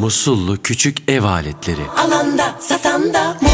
Musullu küçük ev aletleri. Alanda satanda mutlu